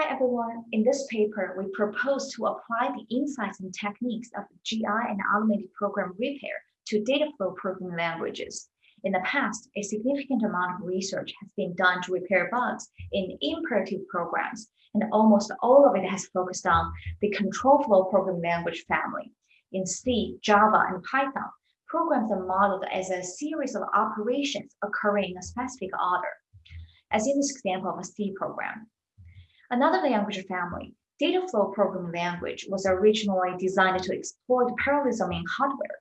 Hi everyone, in this paper, we propose to apply the insights and techniques of GI and automated program repair to data flow programming languages. In the past, a significant amount of research has been done to repair bugs in imperative programs, and almost all of it has focused on the control flow programming language family. In C, Java, and Python, programs are modeled as a series of operations occurring in a specific order, as in this example of a C program. Another language family, data flow programming language, was originally designed to exploit parallelism in hardware.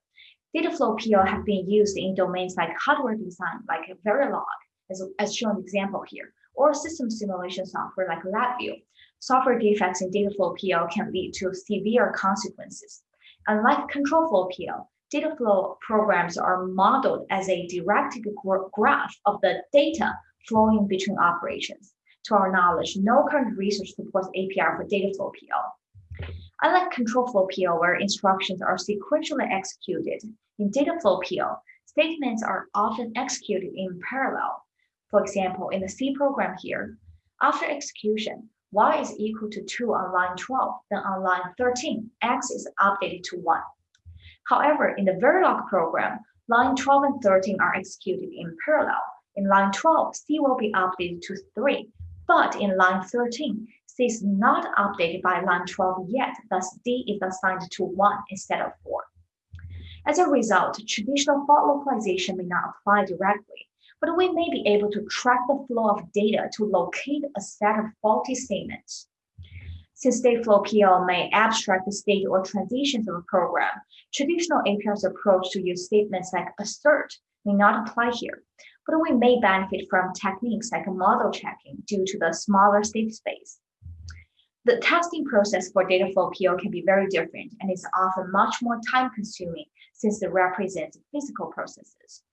Data flow PL have been used in domains like hardware design, like Verilog, as, as shown example here, or system simulation software like LabVIEW. Software defects in data flow PL can lead to severe consequences. Unlike control flow PL, data flow programs are modeled as a directed graph of the data flowing between operations. To our knowledge, no current research supports APR for data flow PL. Unlike control flow PL, where instructions are sequentially executed, in data flow PL, statements are often executed in parallel. For example, in the C program here, after execution, y is equal to 2 on line 12, then on line 13, x is updated to 1. However, in the Verilog program, line 12 and 13 are executed in parallel. In line 12, C will be updated to 3, but in line 13, C is not updated by line 12 yet, thus D is assigned to 1 instead of 4. As a result, traditional fault localization may not apply directly, but we may be able to track the flow of data to locate a set of faulty statements. Since state flow PL may abstract the state or transitions of a program, traditional APR's approach to use statements like assert may not apply here, but we may benefit from techniques like model checking due to the smaller state space. The testing process for Dataflow PL can be very different and is often much more time consuming since it represents physical processes.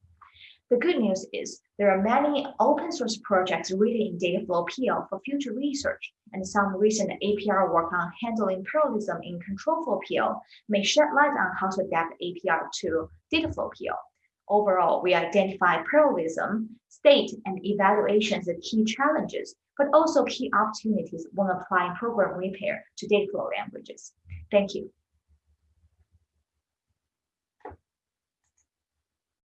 The good news is there are many open source projects written in Dataflow PL for future research, and some recent APR work on handling parallelism in control flow PL may shed light on how to adapt APR to Dataflow PL. Overall, we identify parallelism, state, and evaluation as key challenges, but also key opportunities when applying program repair to Dataflow languages. Thank you.